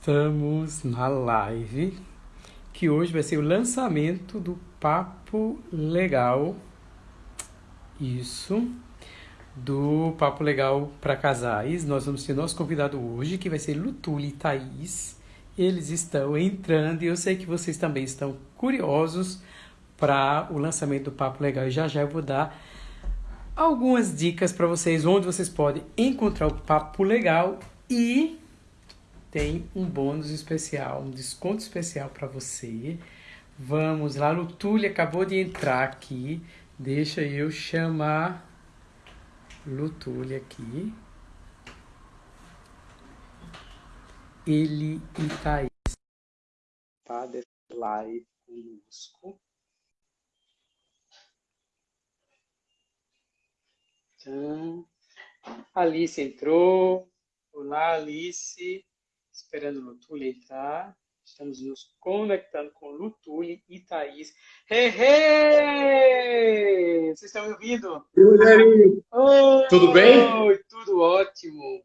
Estamos na live que hoje vai ser o lançamento do Papo Legal. Isso. Do Papo Legal para Casais. Nós vamos ter nosso convidado hoje, que vai ser Lutuli e Thaís. Eles estão entrando e eu sei que vocês também estão curiosos para o lançamento do Papo Legal. E já já eu vou dar algumas dicas para vocês onde vocês podem encontrar o Papo Legal e tem um bônus especial, um desconto especial para você. Vamos lá, Lutúlia acabou de entrar aqui. Deixa eu chamar Lutúlia aqui. Ele e Thaís. Tá, live conosco. Então, Alice entrou. Olá, Alice esperando o Lutuli entrar. Estamos nos conectando com Lutuli e Thaís. Hey, hey! Vocês estão me ouvindo? Oi, Tudo bem? Tudo ótimo.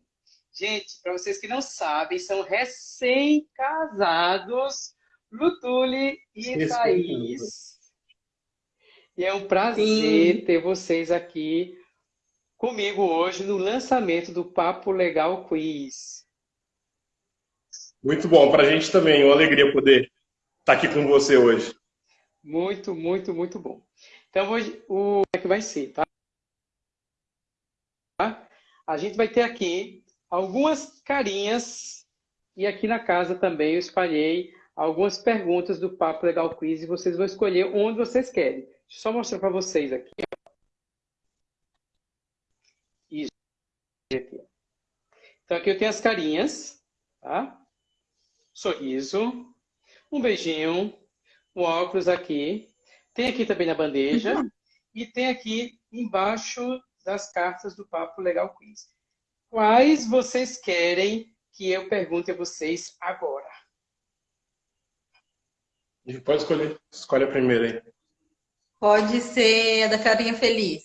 Gente, para vocês que não sabem, são recém-casados Lutuli e Thaís. E é um prazer Sim. ter vocês aqui comigo hoje no lançamento do Papo Legal Quiz. Muito bom, para a gente também, uma alegria poder estar tá aqui com você hoje. Muito, muito, muito bom. Então, hoje, o é que vai ser, tá? A gente vai ter aqui algumas carinhas e aqui na casa também eu espalhei algumas perguntas do Papo Legal Quiz e vocês vão escolher onde vocês querem. Deixa eu só mostrar para vocês aqui. Isso. Então, aqui eu tenho as carinhas, tá? Sorriso, um beijinho, um óculos aqui. Tem aqui também na bandeja. Uhum. E tem aqui embaixo das cartas do Papo Legal Quiz. Quais vocês querem que eu pergunte a vocês agora? Pode escolher. Escolhe a primeira aí. Pode ser a da carinha feliz.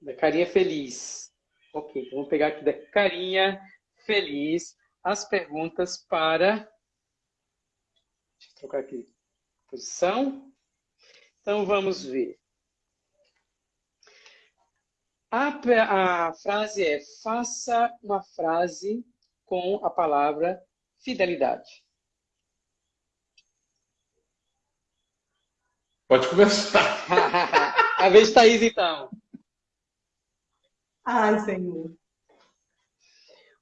Da carinha feliz. Ok, então vamos pegar aqui da carinha feliz as perguntas para. Deixa eu trocar aqui posição. Então vamos ver. A, a frase é: faça uma frase com a palavra fidelidade. Pode começar. a vez Thaís, então. Ai, Senhor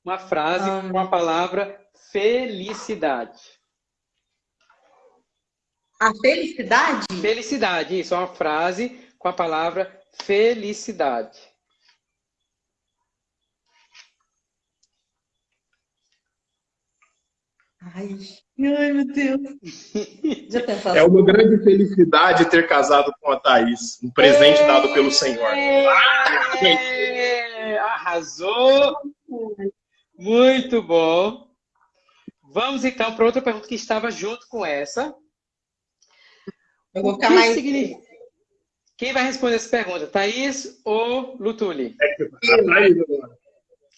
uma frase ah, com a palavra felicidade. A felicidade? Felicidade, isso, é uma frase com a palavra felicidade. Ai, ai meu Deus. é uma grande felicidade ter casado com a Thaís. Um presente é... dado pelo Senhor. É... Arrasou! Muito bom. Vamos então para outra pergunta que estava junto com essa. Eu vou ficar mais. Significa... Quem vai responder essa pergunta? Thaís ou Lutuli? É a Thaís agora.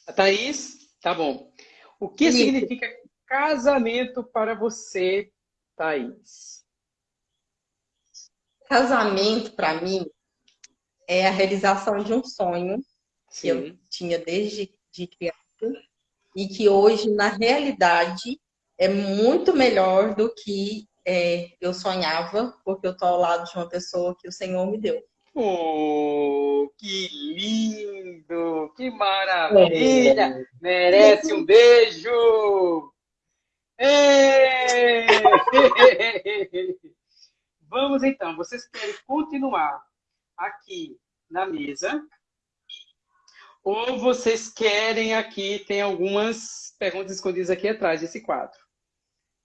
A Thaís? Tá bom. O que Isso. significa casamento para você, Thaís? Casamento, para mim, é a realização de um sonho Sim. que eu tinha desde de criança e que hoje, na realidade, é muito melhor do que é, eu sonhava, porque eu estou ao lado de uma pessoa que o Senhor me deu. Oh, que lindo! Que maravilha! É. Merece um beijo! Vamos então, vocês querem continuar aqui na mesa ou vocês querem aqui, tem algumas perguntas escondidas aqui atrás desse quadro.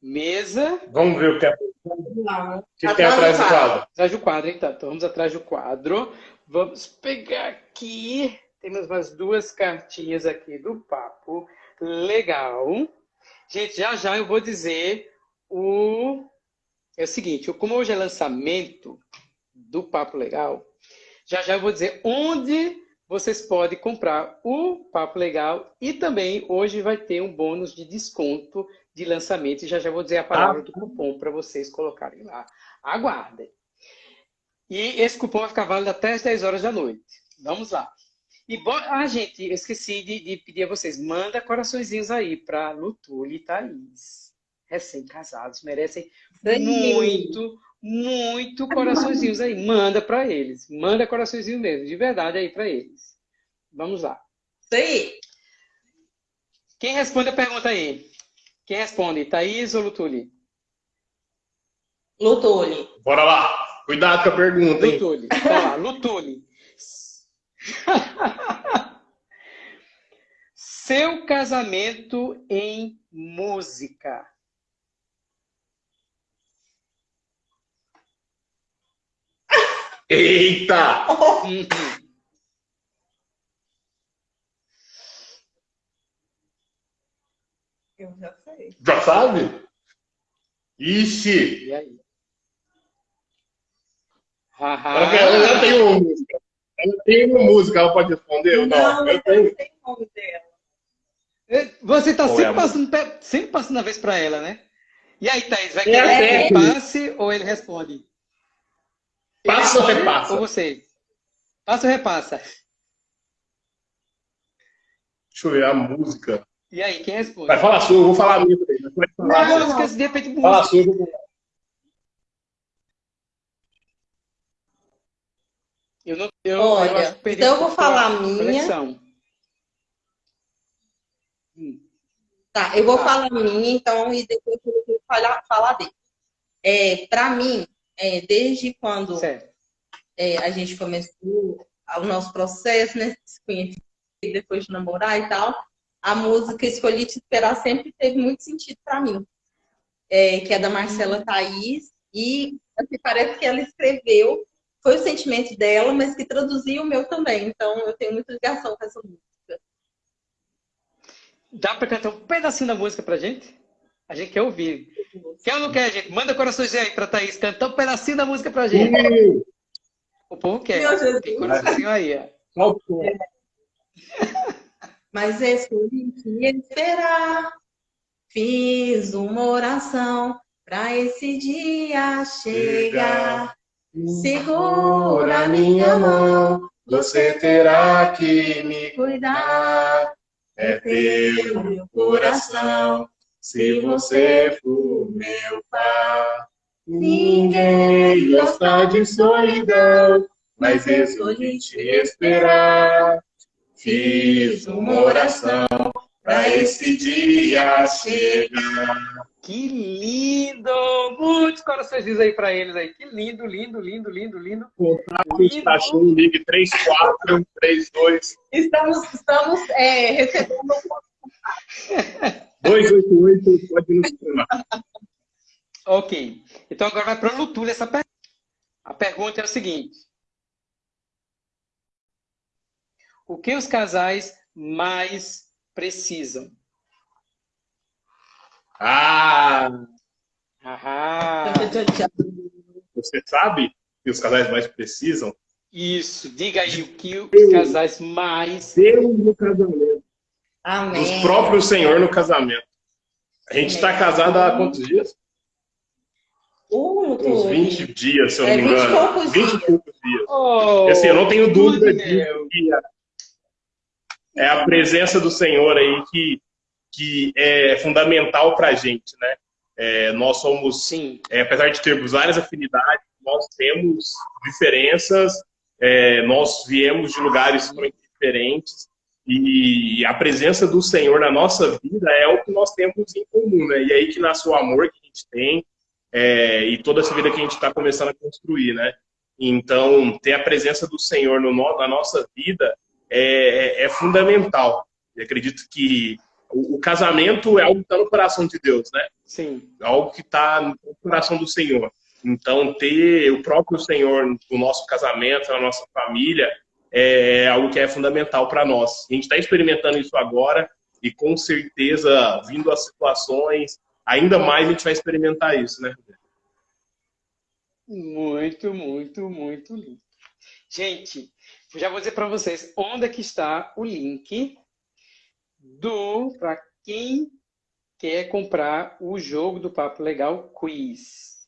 Mesa. Vamos ver o que, é... o que tem atrás do quadro. Atrás do quadro, então. Então vamos atrás do quadro. Vamos pegar aqui. Temos umas duas cartinhas aqui do papo. Legal. Gente, já já eu vou dizer o. É o seguinte, como hoje é lançamento do Papo Legal, já já eu vou dizer onde vocês podem comprar o Papo Legal e também hoje vai ter um bônus de desconto de lançamento. E já já vou dizer a palavra ah. do cupom para vocês colocarem lá. Aguardem. E esse cupom vai ficar válido até as 10 horas da noite. Vamos lá. E, ah, gente, eu esqueci de, de pedir a vocês. Manda coraçõezinhos aí para Lutuli e Thaís. Recém-casados. Merecem muito, muito coraçõezinhos aí. Manda para eles. Manda coraçõezinho mesmo, de verdade aí para eles. Vamos lá. Sim. Quem responde a pergunta aí? Quem responde? Thaís ou Lutuli? Lutuli. Bora lá. Cuidado com a pergunta, hein? Lutuli. Bora lá. Lutuli. Seu casamento em música. Eita! Eu já sei. Já sabe? Ixi! E aí? Ela já tem uma música. Ela tem uma música, ela pode responder ou não? Não, eu tenho. tem nome dela. Você está sempre, passando, sempre passando a vez para ela, né? E aí, Thaís, vai querer é, que ele passe ou ele responde? Passa ou repassa? Ou você? Passa ou repassa? Deixa eu ver a música. E aí, quem responde? Vai falar sua, eu vou falar a minha. Falar não, não, de repente música. Fala sua, eu vou Eu não, eu, Olha, eu então eu vou falar a minha. Conexão. Hum. Tá, eu vou tá. falar a minha, então, e depois eu vou falar, falar dele. É, Para mim, é, desde quando é, a gente começou o nosso processo, né, se conhecer, depois de namorar e tal, a música Escolhi Te Esperar sempre teve muito sentido para mim. É, que é da Marcela Thaís, e assim, parece que ela escreveu foi o sentimento dela, mas que traduziu o meu também. Então eu tenho muita ligação com essa música. Dá para cantar um pedacinho da música pra gente? A gente quer ouvir. Quer ou não quer, gente? Manda coraçõezinho aí pra Thaís cantar um pedacinho da música pra gente. O povo quer. Tem coraçãozinho aí, ó. Mas escolhi esperar. Fiz uma oração para esse dia chegar. Segura minha mão, você terá que me cuidar. É teu meu coração, se você for meu pai. Ninguém gosta de solidão, mas escolhi te esperar. Fiz uma oração para esse dia chegar. Que lindo! Muitos corações aí para eles aí. Que lindo, lindo, lindo, lindo, lindo. Contrato Estação Ligue 3432. Estamos, estamos é, recebendo 288, pode nos chamar. Ok. Então agora vai para a Lutula essa pergunta. A pergunta é o seguinte. O que os casais mais precisam? Ah! Ahá. Você sabe que os casais mais precisam? Isso, diga aí o que os casais mais. Deus no casamento. Amém. Os próprios Senhor no casamento. A gente está casado há quantos dias? Uh, Uns 20 dias, se eu não é, me engano. 20 e poucos dias. Oh, assim, eu não tenho dúvida de que é a presença do Senhor aí que que é fundamental para a gente, né? É, nós somos, Sim. É, apesar de termos várias afinidades, nós temos diferenças, é, nós viemos de lugares muito diferentes e a presença do Senhor na nossa vida é o que nós temos em comum, né? E é aí que nasce o amor que a gente tem é, e toda essa vida que a gente está começando a construir, né? Então, ter a presença do Senhor no, na nossa vida é, é, é fundamental. Eu acredito que o, o casamento é algo que está no coração de Deus, né? Sim. Algo que está no coração do Senhor. Então, ter o próprio Senhor no nosso casamento, na nossa família, é algo que é fundamental para nós. A gente está experimentando isso agora e, com certeza, vindo as situações, ainda mais a gente vai experimentar isso, né? Muito, muito, muito lindo. Gente, já vou dizer para vocês onde é que está o link do para quem quer comprar o jogo do Papo Legal Quiz.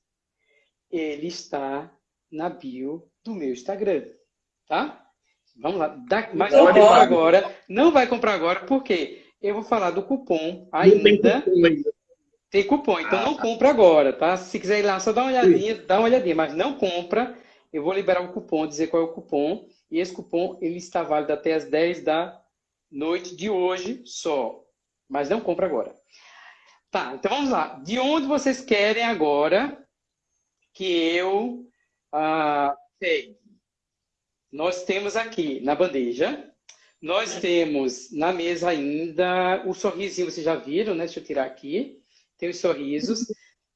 Ele está na bio do meu Instagram, tá? Vamos lá. Da, mas não vai comprar agora. Não vai comprar agora, porque eu vou falar do cupom ainda. Tem cupom, então ah, não tá. compra agora, tá? Se quiser ir lá, só dá uma olhadinha, dá uma olhadinha, mas não compra. Eu vou liberar o cupom, dizer qual é o cupom. E esse cupom, ele está válido até as 10 da noite de hoje só. Mas não compra agora. Tá, então vamos lá. De onde vocês querem agora que eu ah, pegue? Nós temos aqui na bandeja, nós temos na mesa ainda o sorrisinho, vocês já viram, né? Deixa eu tirar aqui. Tem os sorrisos.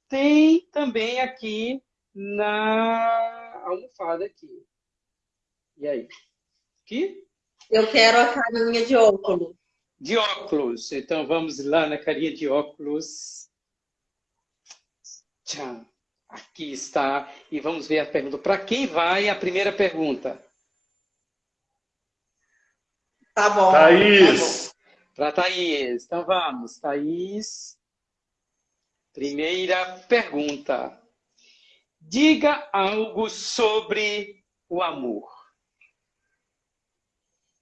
Tem também aqui na almofada aqui. E aí? Aqui? Eu quero a carinha de óculos. De óculos. Então vamos lá na carinha de óculos. Tchau. Aqui está. E vamos ver a pergunta. Para quem vai a primeira pergunta? Tá bom. Thaís. Tá Para Thaís. Então vamos. Thaís. Primeira pergunta. Diga algo sobre o amor.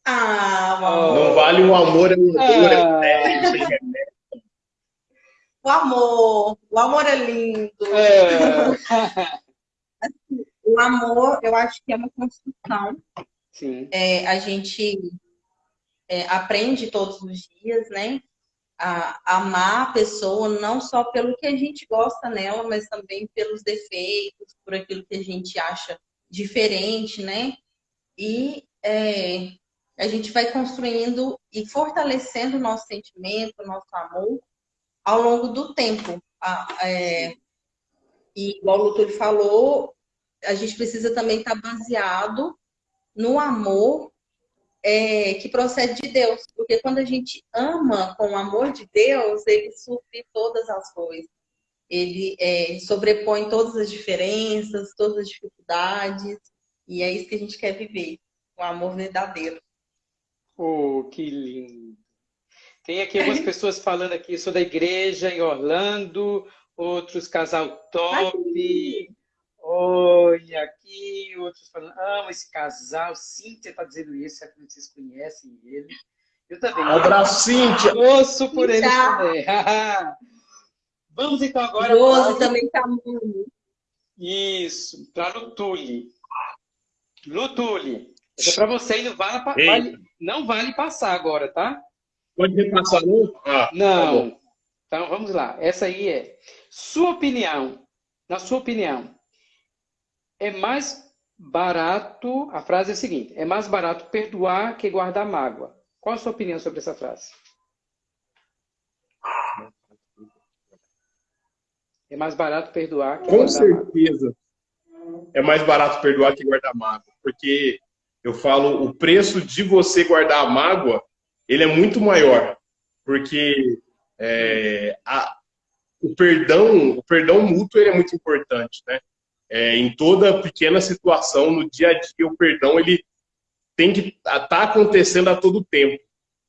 Ah, o amor. Não vale o amor, é um amor, é O amor, o amor é lindo. É. o amor, eu acho que é uma construção. Sim. É, a gente é, aprende todos os dias, né? A, amar a pessoa não só pelo que a gente gosta nela, mas também pelos defeitos, por aquilo que a gente acha diferente, né? E é, a gente vai construindo e fortalecendo o nosso sentimento, o nosso amor ao longo do tempo. É, e igual o doutor falou, a gente precisa também estar baseado no amor é, que procede de Deus. Porque quando a gente ama com o amor de Deus, ele supre todas as coisas. Ele é, sobrepõe todas as diferenças, todas as dificuldades. E é isso que a gente quer viver, o amor verdadeiro. Oh, que lindo. Tem aqui algumas pessoas falando aqui, sou da igreja em Orlando, outros casal top. Olha aqui, outros falando, amo esse casal. Cíntia está dizendo isso, é que vocês conhecem ele. Eu também. Um abraço, Cíntia. Ouço por ele também. Vamos então agora. Rose também está muito. Isso, para Lutuli. Lutuli. É para você e não vale, vale, não vale passar agora, tá? Pode repassar, não? Ah, tá não. Tá então, vamos lá. Essa aí é. Sua opinião, na sua opinião, é mais barato, a frase é a seguinte, é mais barato perdoar que guardar mágoa. Qual a sua opinião sobre essa frase? É mais barato perdoar que Com guardar certeza. Mágoa. É mais barato perdoar que guardar mágoa. Porque eu falo, o preço de você guardar a mágoa, ele é muito maior, porque é, a, o perdão, o perdão mútuo ele é muito importante, né? É, em toda pequena situação, no dia a dia, o perdão ele tem que estar tá acontecendo a todo tempo,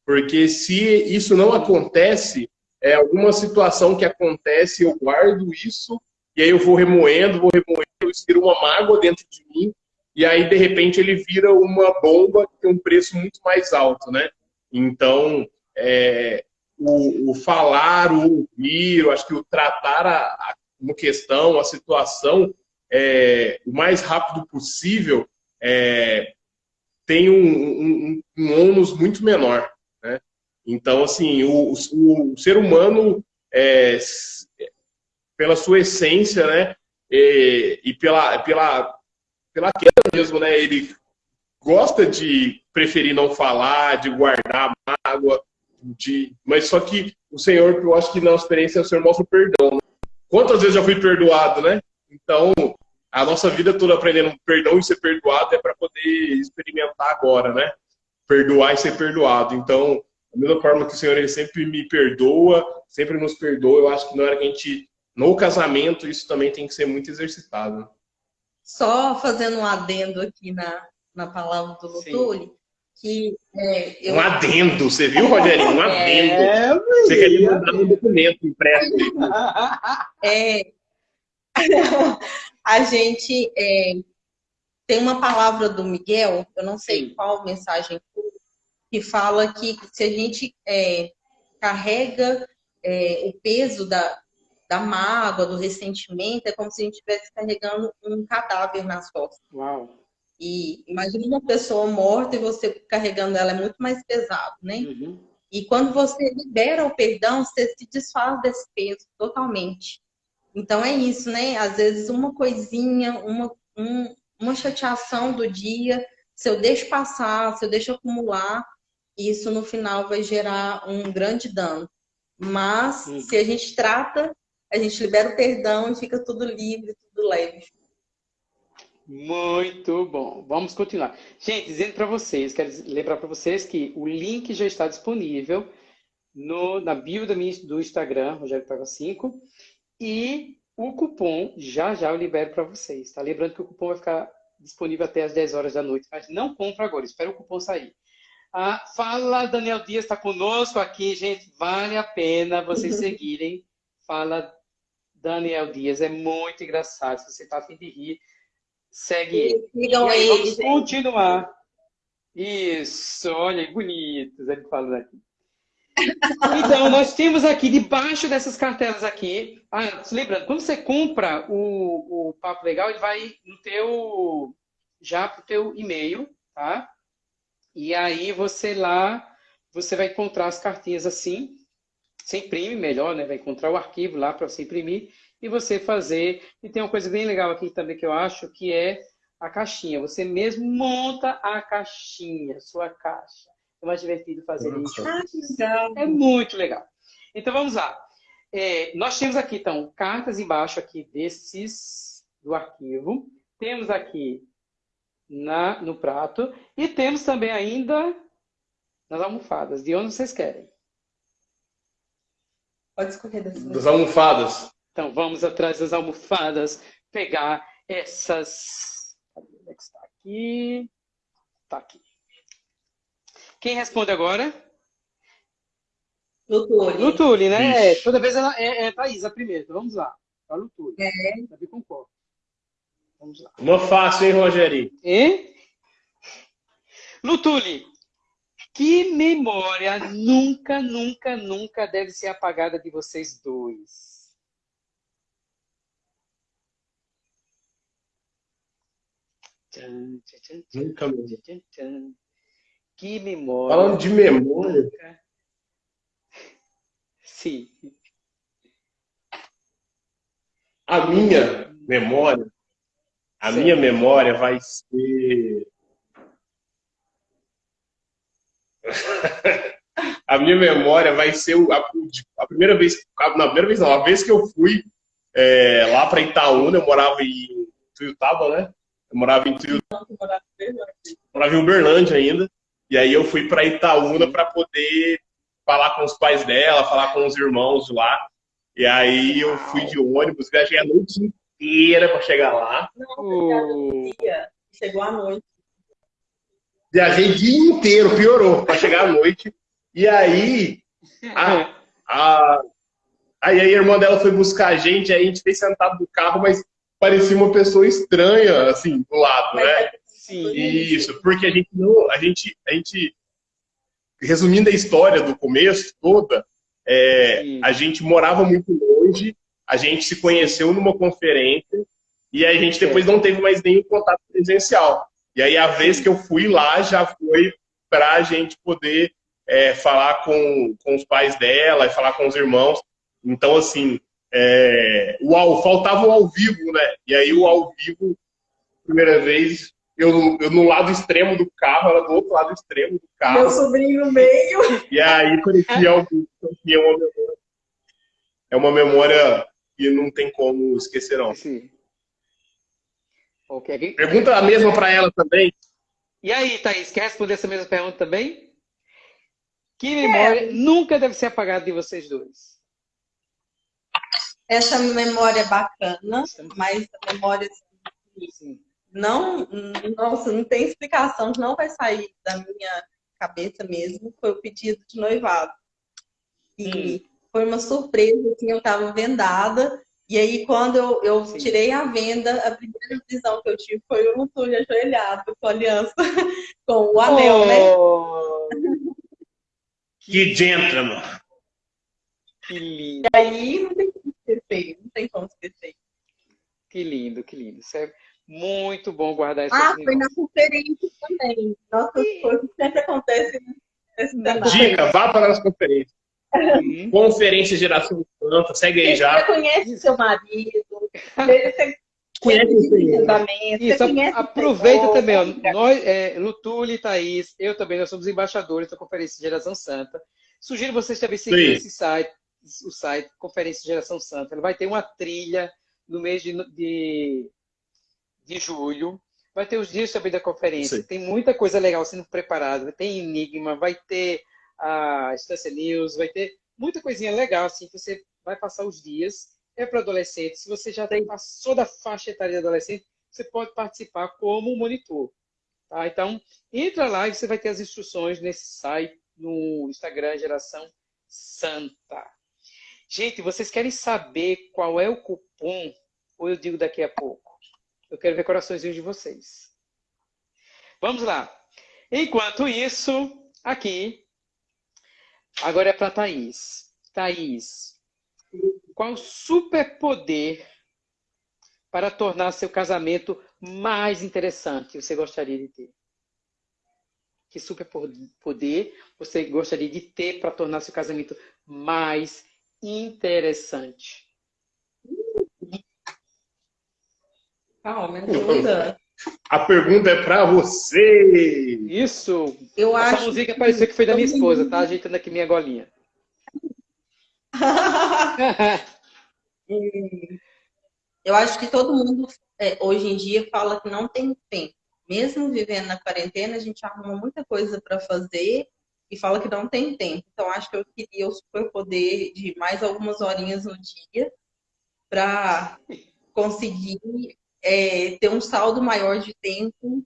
porque se isso não acontece, é alguma situação que acontece, eu guardo isso e aí eu vou remoendo, vou remoendo, eu estiro uma mágoa dentro de mim e aí, de repente, ele vira uma bomba que tem um preço muito mais alto, né? Então, é, o, o, falar, o ouvir, eu acho que o tratar a, a uma questão, a situação, é, o mais rápido possível, é, tem um, um, um ônus muito menor, né? Então, assim, o, o, o ser humano, é, pela sua essência, né, e, e pela, pela pela queda mesmo, né? Ele gosta de preferir não falar, de guardar mágoa, de... mas só que o Senhor, eu acho que na experiência o Senhor mostra o perdão. Né? Quantas vezes já fui perdoado, né? Então, a nossa vida toda aprendendo perdão e ser perdoado é para poder experimentar agora, né? Perdoar e ser perdoado. Então, da mesma forma que o Senhor ele sempre me perdoa, sempre nos perdoa, eu acho que na hora que a gente, no casamento, isso também tem que ser muito exercitado. Só fazendo um adendo aqui na, na palavra do Lutuli, que é, eu... Um adendo, você viu, Rogerinho? Um adendo. É, você queria mandar um documento impresso. É, a gente é, tem uma palavra do Miguel, eu não sei Sim. qual mensagem que fala que se a gente é, carrega é, o peso da, da mágoa, do ressentimento, é como se a gente estivesse carregando um cadáver nas costas. Uau. E imagine uma pessoa morta e você carregando ela é muito mais pesado, né? Uhum. E quando você libera o perdão, você se desfaz desse peso totalmente. Então é isso, né? Às vezes uma coisinha, uma, um, uma chateação do dia, se eu deixo passar, se eu deixo acumular, isso no final vai gerar um grande dano. Mas uhum. se a gente trata, a gente libera o perdão e fica tudo livre, tudo leve. Muito bom. Vamos continuar. Gente, dizendo para vocês, quero lembrar para vocês que o link já está disponível no, na bio do, do Instagram, Rogério Paga 5, e o cupom já já eu libero para vocês, tá? Lembrando que o cupom vai ficar disponível até as 10 horas da noite, mas não compra agora, espera o cupom sair. Ah, fala, Daniel Dias está conosco aqui, gente. Vale a pena vocês seguirem. Fala, Daniel Dias, é muito engraçado. Se você está afim de rir, Segue ele. Sigam ele. Vamos continuar. Isso, olha, bonitos ele falando aqui. Então, nós temos aqui, debaixo dessas cartelas aqui, ah, lembrando, quando você compra o, o Papo Legal, ele vai no teu, já pro teu e-mail, tá? E aí você lá, você vai encontrar as cartinhas assim, você imprime melhor, né? Vai encontrar o arquivo lá para você imprimir e você fazer. E tem uma coisa bem legal aqui também que eu acho, que é a caixinha. Você mesmo monta a caixinha, sua caixa. É mais divertido fazer isso. Ah, é muito legal. Então vamos lá. É, nós temos aqui, então, cartas embaixo aqui desses do arquivo. Temos aqui na, no prato. E temos também ainda nas almofadas. De onde vocês querem? Pode escolher das, das almofadas. Então, vamos atrás das almofadas, pegar essas... Cadê é que está aqui? Está aqui. Quem responde agora? Lutuli. Lutuli, né? É, toda vez ela é, é Thaís a primeira. Então, vamos lá. A Lutuli. É. Também concordo. Vamos lá. Uma fácil, hein, Rogério? E? Lutuli, que memória nunca, nunca, nunca deve ser apagada de vocês dois? Nunca Que memória. Falando de memória. Sim. A minha memória, a minha memória vai ser. a minha memória vai ser a, a primeira vez, na primeira vez não, a vez que eu fui é, lá para Itaúna, eu morava em Tuiutaba, né? Eu morava em Trio... morava em Uberlândia ainda. E aí eu fui para Itaúna para poder falar com os pais dela, falar com os irmãos lá. E aí eu fui de ônibus, viajei a noite inteira para chegar lá. Não, dia. Chegou à noite. Viajei o dia inteiro, piorou, para chegar à noite. E aí a, a, aí a irmã dela foi buscar a gente, aí a gente fez sentado no carro, mas parecia uma pessoa estranha, assim, do lado, né? Sim. Isso, porque a gente não, a gente, a gente, resumindo a história do começo toda, é, a gente morava muito longe, a gente se conheceu numa conferência e a gente depois não teve mais nenhum contato presencial. E aí a vez que eu fui lá já foi para a gente poder é, falar com, com os pais dela e falar com os irmãos. Então, assim, é, o ao, faltava o ao vivo, né? E aí o ao vivo, primeira vez, eu, eu no lado extremo do carro, ela do outro lado extremo do carro. Meu sobrinho no meio. E aí parecia ao vivo, é uma memória. É uma memória que não tem como esquecer, não. Sim. Okay. Pergunta a mesma para ela também. E aí, Thaís, quer responder essa mesma pergunta também? Que memória é. nunca deve ser apagada de vocês dois? essa memória é bacana, mas a memória assim, não, nossa, não tem explicação, não vai sair da minha cabeça mesmo, foi o pedido de noivado. E hum. foi uma surpresa, assim, eu estava vendada, e aí quando eu, eu tirei a venda, a primeira visão que eu tive foi o Lutulho ajoelhado com a aliança, com o anel, né? oh. né? Que gentleman! Que lindo! E aí não tem como esquecer, não tem como esquecer. Que lindo, que lindo. Isso é muito bom guardar isso. Ah, foi na conferência também. Nossas e... coisas sempre acontecem nesse Dica, vá para as conferências. Uhum. Conferência Geração Santa, segue aí já. Você conhece seu marido, você conhece o Senhor. Isso, aproveita também, ó, nós, é, Lutuli, Thaís, eu também, nós somos embaixadores da Conferência Geração Santa. Sugiro vocês também seguirem esse site, o site Conferência Geração Santa. Ela vai ter uma trilha no mês de, de de julho. Vai ter os dias também da conferência. Sim. Tem muita coisa legal sendo preparada. Tem Enigma, vai ter a Estância News, vai ter muita coisinha legal, assim, que você vai passar os dias. É para adolescentes. Se você já tem, passou da faixa etária de adolescente, você pode participar como monitor. Tá? Então, entra lá e você vai ter as instruções nesse site, no Instagram Geração Santa. Gente, vocês querem saber qual é o cupom? Ou eu digo daqui a pouco? Eu quero ver coraçõezinhos de vocês. Vamos lá. Enquanto isso, aqui, agora é para Thaís. Thaís, qual superpoder para tornar seu casamento mais interessante você gostaria de ter? Que superpoder você gostaria de ter para tornar seu casamento mais interessante? Calma, ajuda. A pergunta é para você. Isso. Eu Essa acho música que... pareceu que foi da minha esposa, tá? Ajeitando aqui minha golinha. Eu acho que todo mundo é, hoje em dia fala que não tem tempo. Mesmo vivendo na quarentena, a gente arruma muita coisa para fazer e fala que não tem tempo. Então, acho que eu queria o superpoder de mais algumas horinhas no dia para conseguir é, ter um saldo maior de tempo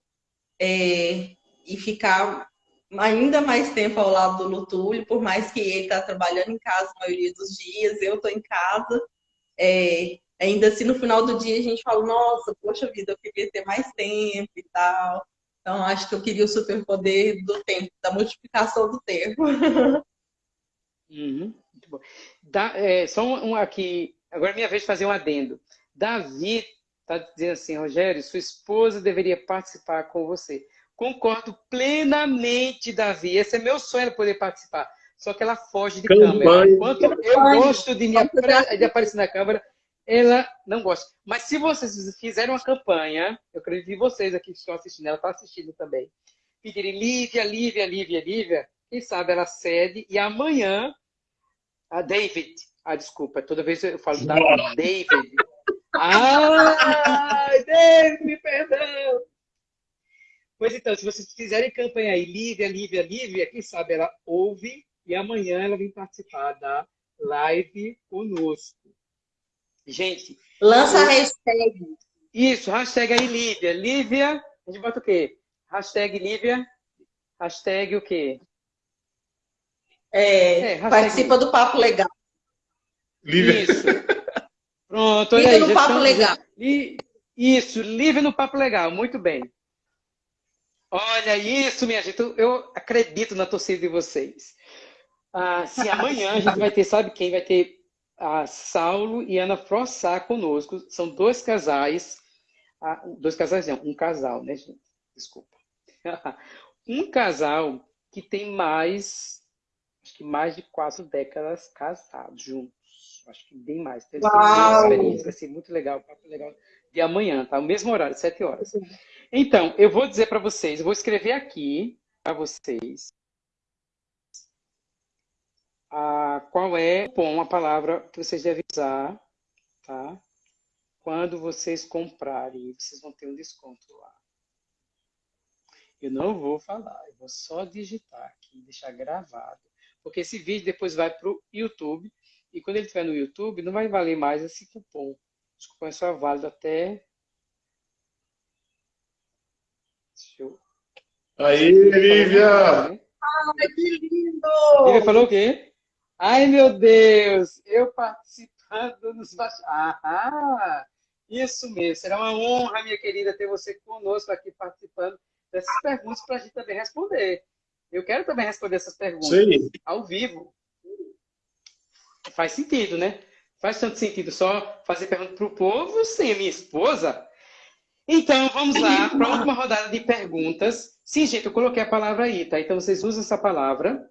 é, e ficar ainda mais tempo ao lado do Lutúlio, por mais que ele está trabalhando em casa a maioria dos dias, eu estou em casa. É, ainda assim, no final do dia, a gente fala, nossa, poxa vida, eu queria ter mais tempo e tal. Então, acho que eu queria o superpoder do tempo, da multiplicação do tempo. Uhum, muito bom. Da, é, só um, aqui, agora é minha vez de fazer um adendo. Davi está dizendo assim, Rogério, sua esposa deveria participar com você. Concordo plenamente, Davi. Esse é meu sonho, poder participar. Só que ela foge de Campanha. câmera. Enquanto eu gosto de, me, de aparecer na câmera, ela não gosta. Mas se vocês fizerem uma campanha, eu acredito que vocês aqui que estão assistindo, ela está assistindo também, pedirem Lívia, Lívia, Lívia, Lívia, quem sabe ela cede e amanhã a David, ah, desculpa, toda vez eu falo da David, Ai, Deus, me perdão. Pois então, se vocês fizerem campanha aí, Lívia, Lívia, Lívia, quem sabe ela ouve e amanhã ela vem participar da live conosco. Gente. Lança a hashtag. Isso, hashtag aí, Lívia. Lívia, a gente bota o quê? Hashtag Lívia. Hashtag o quê? É, é participa do Papo Legal. Lívia. Isso. Pronto, olha livre aí. no papo estamos... legal. Isso, livre no papo legal, muito bem. Olha isso, minha gente. Eu acredito na torcida de vocês. Ah, se amanhã a gente vai ter, sabe quem? Vai ter a Saulo e Ana Frossá conosco. São dois casais. Ah, dois casais não, um casal, né, gente? Desculpa. um casal que tem mais, acho que mais de quatro décadas casados juntos acho que bem mais. Então, experiência, vai ser muito legal, papo legal de amanhã, tá? O mesmo horário, sete horas. Então, eu vou dizer para vocês, vou escrever aqui para vocês a, qual é bom, a palavra que vocês devem usar, tá? Quando vocês comprarem, vocês vão ter um desconto lá. Eu não vou falar, eu vou só digitar aqui, deixar gravado. Porque esse vídeo depois vai para o YouTube e quando ele estiver no YouTube, não vai valer mais esse cupom. Esse cupom é só válido até Aí, Lívia! Ai, que lindo! Lívia falou o quê? Ai, meu Deus! Eu participando nos Ah, isso mesmo. Será uma honra, minha querida, ter você conosco aqui participando dessas perguntas para a gente também responder. Eu quero também responder essas perguntas Sim. ao vivo. Faz sentido, né? Faz tanto sentido só fazer pergunta para o povo sem a minha esposa? Então, vamos lá para a última rodada de perguntas. Sim, gente, eu coloquei a palavra aí, tá? Então, vocês usam essa palavra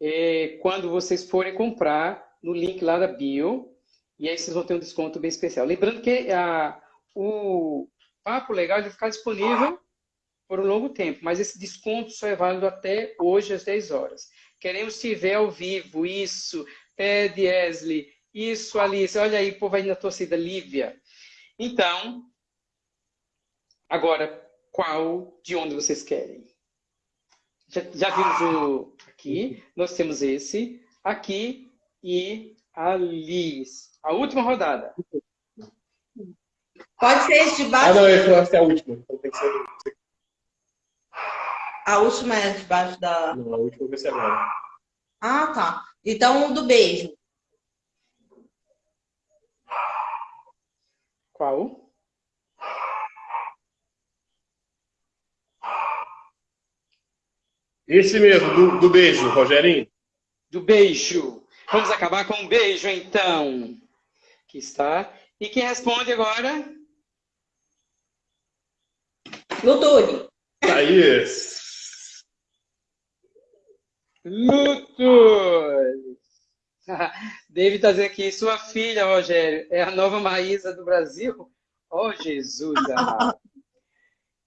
é, quando vocês forem comprar no link lá da bio. E aí vocês vão ter um desconto bem especial. Lembrando que a, o Papo Legal vai ficar disponível por um longo tempo, mas esse desconto só é válido até hoje às 10 horas. Queremos te ver ao vivo, isso, Ted, Esley, isso, Alice, olha aí, o povo aí na torcida, Lívia. Então, agora, qual, de onde vocês querem? Já, já vimos o aqui, nós temos esse, aqui e Alice. A última rodada. Pode ser esse de baixo? Ah, não, eu acho que é a última. Então tem que ser... A última é debaixo da. Não, a última vai ser agora. Ah, tá. Então, do beijo. Qual? Esse mesmo, do, do beijo, Rogerinho. Do beijo. Vamos acabar com um beijo, então. Aqui está. E quem responde agora? Lutuli. Thaís. Luto! David está dizendo aqui, sua filha, Rogério, é a nova Maísa do Brasil? Oh, Jesus!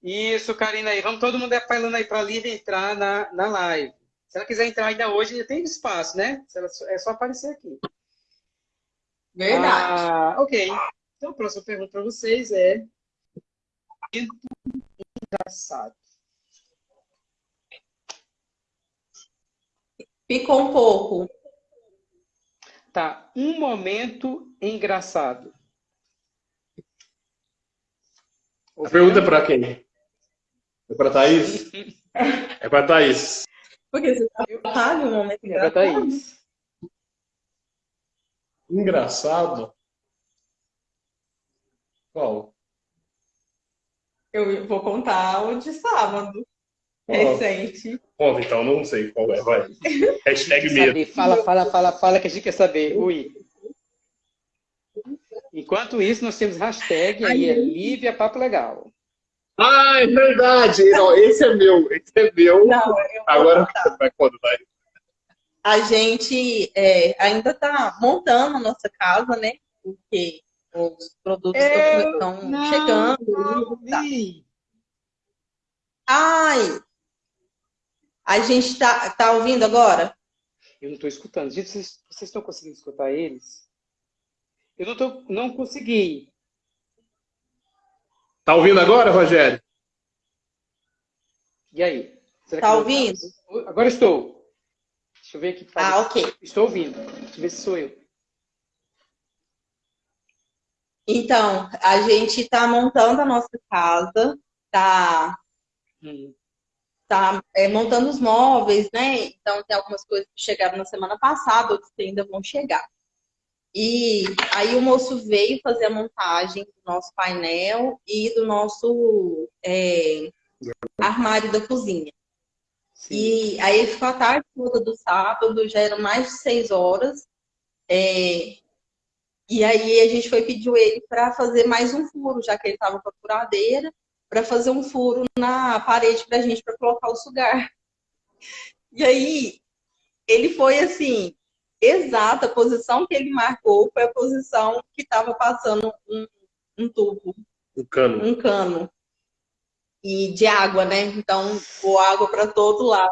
Isso, Karina aí. Vamos todo mundo falando aí para a Lívia entrar na, na live. Se ela quiser entrar ainda hoje, ainda tem espaço, né? é só aparecer aqui. Verdade. Ah, ok. Então, a próxima pergunta para vocês é... Engraçado. Ficou um pouco. Tá. Um momento engraçado. A pergunta é para quem? É para Thaís? é para Thaís. Porque você sabe um momento engraçado? É para Thaís. Engraçado? Qual? Eu vou contar o de sábado. Recente. Conta então, não sei qual é, vai. Hashtag medo. Fala, fala, fala, fala que a gente quer saber. Ui. Enquanto isso, nós temos hashtag aí, é Lívia Papo Legal. Ah, é verdade. Não, esse é meu, esse é meu. Não, Agora vai quando vai. A gente é, ainda está montando a nossa casa, né? Porque os produtos estão chegando. Não tá. Ai, a gente está tá ouvindo agora? Eu não estou escutando. Gente, vocês, vocês estão conseguindo escutar eles? Eu não, tô, não consegui. Tá ouvindo agora, Rogério? E aí? Está ouvindo? Agora estou. Deixa eu ver aqui. Ah, ok. Estou ouvindo. Deixa eu ver se sou eu. Então, a gente está montando a nossa casa, está hum tá é, montando os móveis, né? Então tem algumas coisas que chegaram na semana passada, outras que ainda vão chegar. E aí o moço veio fazer a montagem do nosso painel e do nosso é, armário da cozinha. Sim. E aí ele ficou a tarde toda do sábado, já eram mais de seis horas. É, e aí a gente foi pedir ele para fazer mais um furo, já que ele estava com a furadeira para fazer um furo na parede para a gente para colocar o sugar. E aí ele foi assim, exata a posição que ele marcou foi a posição que estava passando um, um tubo, um cano, um cano e de água, né? Então, voou água para todo lado,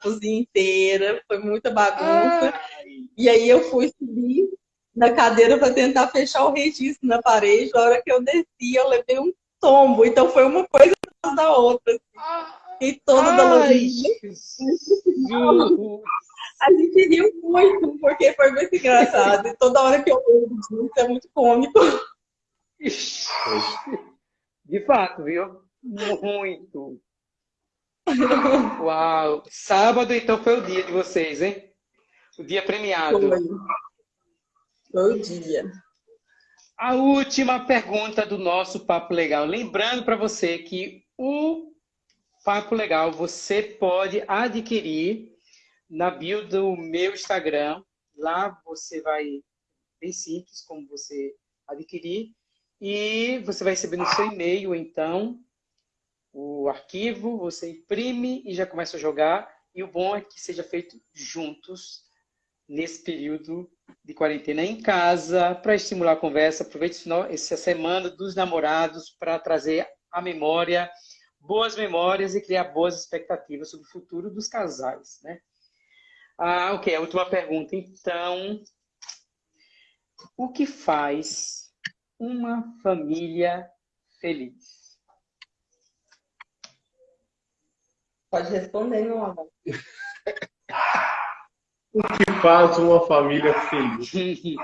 cozinha inteira, foi muita bagunça. Ai. E aí eu fui subir na cadeira para tentar fechar o registro na parede. A hora que eu desci, eu levei um tombo. Então foi uma coisa atrás da outra. Assim. E toda dolorida. A gente riu muito, porque foi muito engraçado. E toda hora que eu lembro disso é muito cômico. De fato, viu? Muito. Uau! Sábado, então, foi o dia de vocês, hein? O dia premiado. Foi, foi o dia. A última pergunta do nosso Papo Legal. Lembrando para você que o Papo Legal você pode adquirir na bio do meu Instagram. Lá você vai, bem simples como você adquirir. E você vai receber no seu e-mail, então, o arquivo, você imprime e já começa a jogar. E o bom é que seja feito juntos nesse período de quarentena em casa, para estimular a conversa. Aproveite essa semana dos namorados para trazer a memória boas memórias e criar boas expectativas sobre o futuro dos casais, né? Ah, ok, a última pergunta. Então, o que faz uma família feliz? Pode responder, meu amor. o que faz uma família feliz?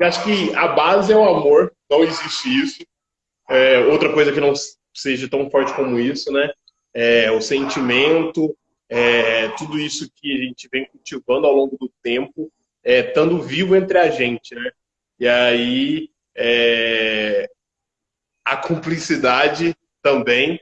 Acho que a base é o amor, não existe isso. É, outra coisa que não seja tão forte como isso, né? É, o sentimento, é, tudo isso que a gente vem cultivando ao longo do tempo, é, estando vivo entre a gente, né? E aí é, a cumplicidade também,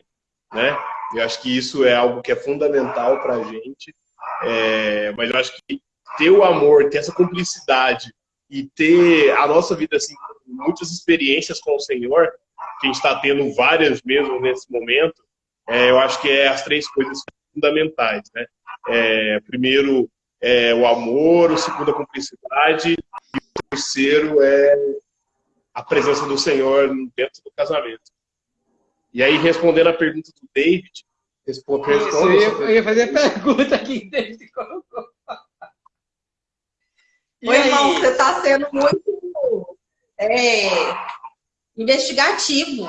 né? Eu acho que isso é algo que é fundamental para a gente, é, mas eu acho que ter o amor, ter essa cumplicidade e ter a nossa vida assim, muitas experiências com o Senhor, que a gente está tendo várias mesmo nesse momento, é, eu acho que é as três coisas fundamentais. Né? É, primeiro, é o amor, o segundo, a cumplicidade, e o terceiro é a presença do Senhor dentro do casamento. E aí, respondendo a pergunta do David, responde, Isso, eu, ia, eu ia fazer a pergunta que David colocou. Oi, irmão, você está sendo muito é, investigativo.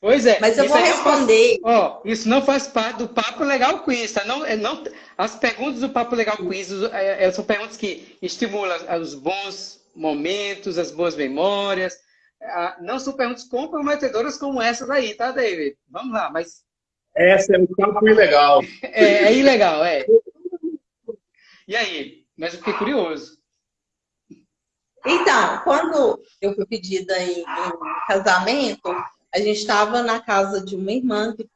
Pois é. Mas eu vou responder. Faz, ó, isso não faz parte do Papo Legal Quiz, tá? Não, é, não, as perguntas do Papo Legal Quiz é, é, são perguntas que estimulam os bons momentos, as boas memórias. Não são perguntas comprometedoras como essas aí, tá, David? Vamos lá, mas... Essa é um campo ilegal. É, é ilegal, é. E aí? Mas eu fiquei curioso. Então, quando eu fui pedida em, em casamento, a gente estava na casa de uma irmã que,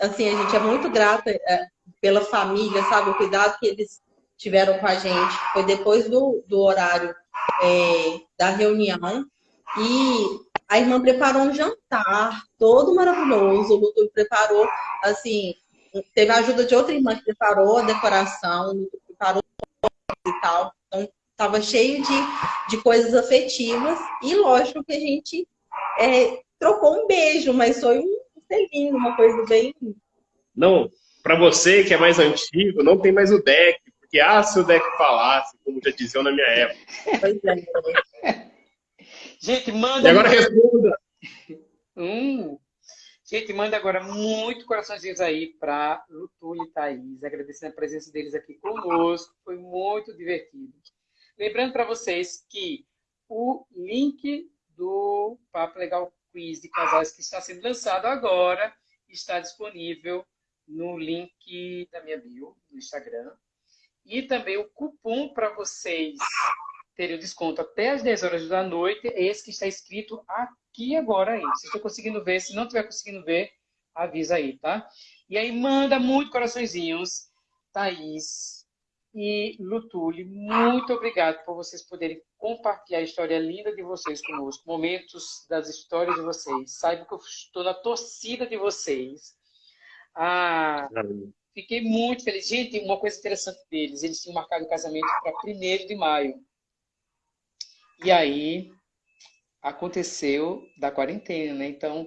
assim, a gente é muito grata é, pela família, sabe? O cuidado que eles tiveram com a gente. Foi depois do, do horário é, da reunião. E a irmã preparou um jantar todo maravilhoso. O Luto preparou, assim, teve a ajuda de outra irmã que preparou a decoração, o Luto preparou e tal. Então, estava cheio de, de coisas afetivas. E lógico que a gente é, trocou um beijo, mas foi um selinho, uma coisa bem. Não, para você que é mais antigo, não tem mais o deck, porque ah, se o deck falasse, como já diziam na minha época. Pois é. Gente, manda. E agora responda. Hum. Gente, manda agora muito coraçõezinhos aí para Lutuli e Thaís, agradecendo a presença deles aqui conosco, foi muito divertido. Lembrando para vocês que o link do Papo Legal quiz de casais que está sendo lançado agora está disponível no link da minha bio no Instagram. E também o cupom para vocês terem o desconto até as 10 horas da noite é esse que está escrito aqui agora aí. Se estou conseguindo ver, se não estiver conseguindo ver, avisa aí, tá? E aí manda muito coraçõezinhos, Thaís, e Lutuli, muito obrigado por vocês poderem compartilhar a história linda de vocês conosco, momentos das histórias de vocês. Saiba que eu estou na torcida de vocês. Ah, fiquei muito feliz. Gente, uma coisa interessante deles, eles tinham marcado o casamento para 1 de maio. E aí aconteceu da quarentena, né? Então,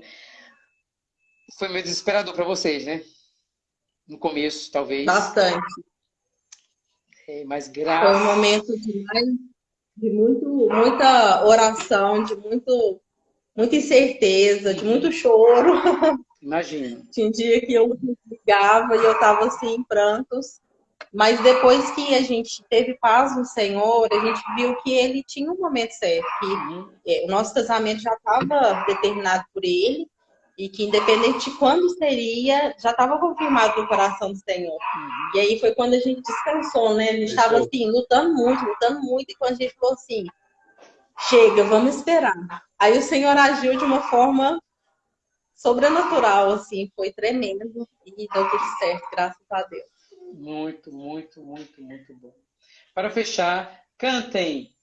foi meio desesperador para vocês, né? No começo, talvez. Bastante. É, mas graças... Foi um momento de, de muito, muita oração, de muito, muita incerteza, de muito choro. Imagina. Tinha um dia que eu ligava e eu estava assim, em prantos. Mas depois que a gente teve paz no Senhor, a gente viu que ele tinha um momento certo, que uhum. É, o nosso casamento já estava determinado por ele, e que independente de quando seria, já estava confirmado no coração do Senhor. Uhum. E aí foi quando a gente descansou, né? A gente estava assim, lutando muito, lutando muito, e quando a gente falou assim, chega, vamos esperar. Aí o Senhor agiu de uma forma sobrenatural, assim, foi tremendo e deu tudo certo, graças a Deus. Muito, muito, muito, muito bom. Para fechar, cantem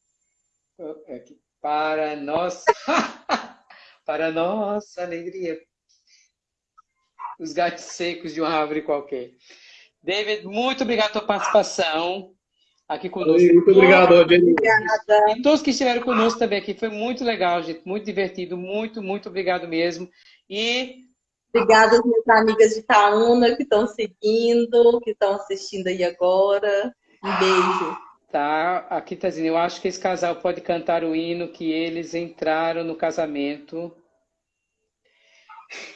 é para nós. para nossa alegria. Os gatos secos de uma árvore qualquer. David, muito obrigado pela participação aqui conosco. Muito obrigado, Obrigada. E todos que estiveram conosco também aqui. Foi muito legal, gente. Muito divertido. Muito, muito obrigado mesmo. E. Obrigada às minhas amigas de Itaúna que estão seguindo, que estão assistindo aí agora. Um beijo. Tá, aqui tá dizendo, eu acho que esse casal pode cantar o hino que eles entraram no casamento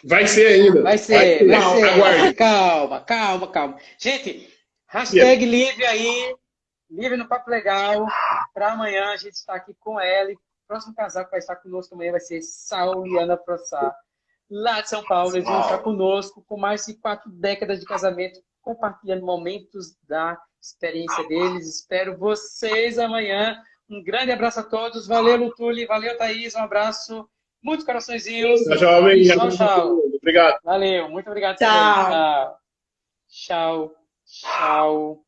Vai ser ainda. Vai ser, vai, vai ser. Aguarde. Calma, calma, calma. Gente, hashtag livre aí, livre no Papo Legal. Para amanhã a gente está aqui com ela. E o próximo casal que vai estar conosco amanhã vai ser Saul e Ana Prossá, lá de São Paulo. Eles vão estar conosco com mais de quatro décadas de casamento, compartilhando momentos da experiência deles. Espero vocês amanhã. Um grande abraço a todos. Valeu, Lutuli. Valeu, Thaís. Um abraço. Muitos coraçõezinhos. Tchau, jovem. Tchau, tchau. Obrigado. Valeu, muito obrigado. Tchau. Tchau, tchau.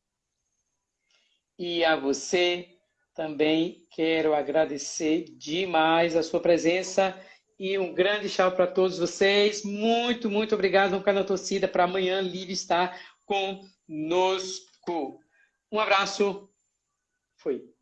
E a você também quero agradecer demais a sua presença e um grande tchau para todos vocês. Muito, muito obrigado no canal Torcida para amanhã Livre estar conosco. Um abraço. Fui.